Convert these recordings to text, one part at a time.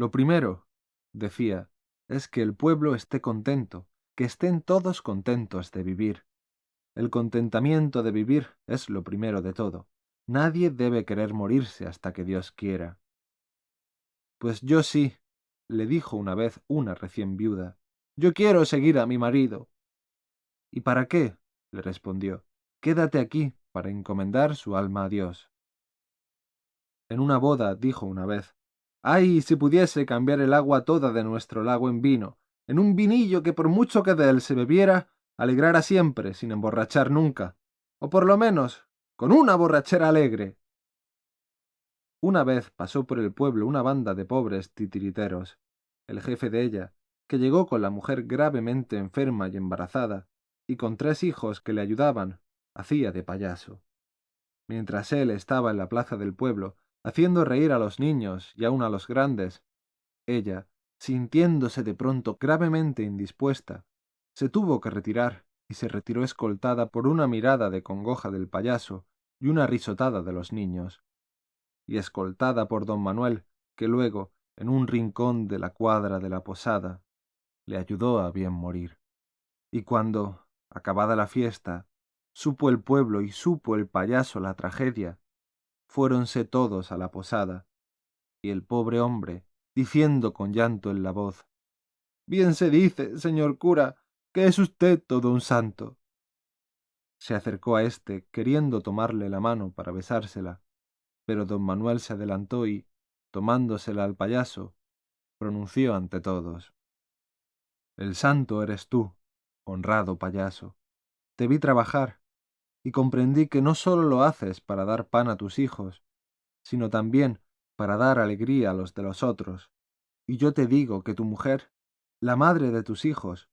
Lo primero, decía, es que el pueblo esté contento, que estén todos contentos de vivir. El contentamiento de vivir es lo primero de todo. Nadie debe querer morirse hasta que Dios quiera. Pues yo sí, le dijo una vez una recién viuda. Yo quiero seguir a mi marido. ¿Y para qué? le respondió. Quédate aquí para encomendar su alma a Dios. En una boda dijo una vez, ¡Ay, si pudiese cambiar el agua toda de nuestro lago en vino, en un vinillo que por mucho que de él se bebiera, alegrara siempre, sin emborrachar nunca, o por lo menos, con una borrachera alegre. Una vez pasó por el pueblo una banda de pobres titiriteros. El jefe de ella, que llegó con la mujer gravemente enferma y embarazada, y con tres hijos que le ayudaban, hacía de payaso. Mientras él estaba en la plaza del pueblo, haciendo reír a los niños y aun a los grandes, ella, sintiéndose de pronto gravemente indispuesta, se tuvo que retirar y se retiró escoltada por una mirada de congoja del payaso y una risotada de los niños, y escoltada por don Manuel, que luego, en un rincón de la cuadra de la posada, le ayudó a bien morir. Y cuando, acabada la fiesta, supo el pueblo y supo el payaso la tragedia, fuéronse todos a la posada, y el pobre hombre, diciendo con llanto en la voz, Bien se dice, señor cura, que es usted todo un santo. Se acercó a éste, queriendo tomarle la mano para besársela, pero don Manuel se adelantó y, tomándosela al payaso, pronunció ante todos. El santo eres tú, honrado payaso. Te vi trabajar, y comprendí que no sólo lo haces para dar pan a tus hijos, sino también para dar alegría a los de los otros. Y yo te digo que tu mujer, la madre de tus hijos,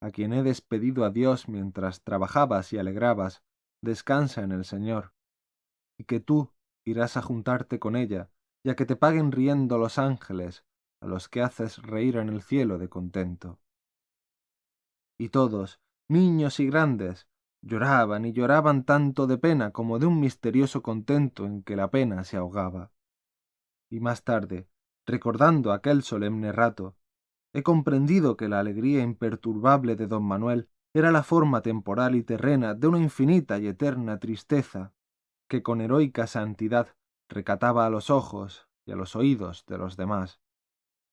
a quien he despedido a Dios mientras trabajabas y alegrabas, descansa en el Señor, y que tú irás a juntarte con ella, y a que te paguen riendo los ángeles, a los que haces reír en el cielo de contento. Y todos, niños y grandes, Lloraban y lloraban tanto de pena como de un misterioso contento en que la pena se ahogaba. Y más tarde, recordando aquel solemne rato, he comprendido que la alegría imperturbable de don Manuel era la forma temporal y terrena de una infinita y eterna tristeza que con heroica santidad recataba a los ojos y a los oídos de los demás.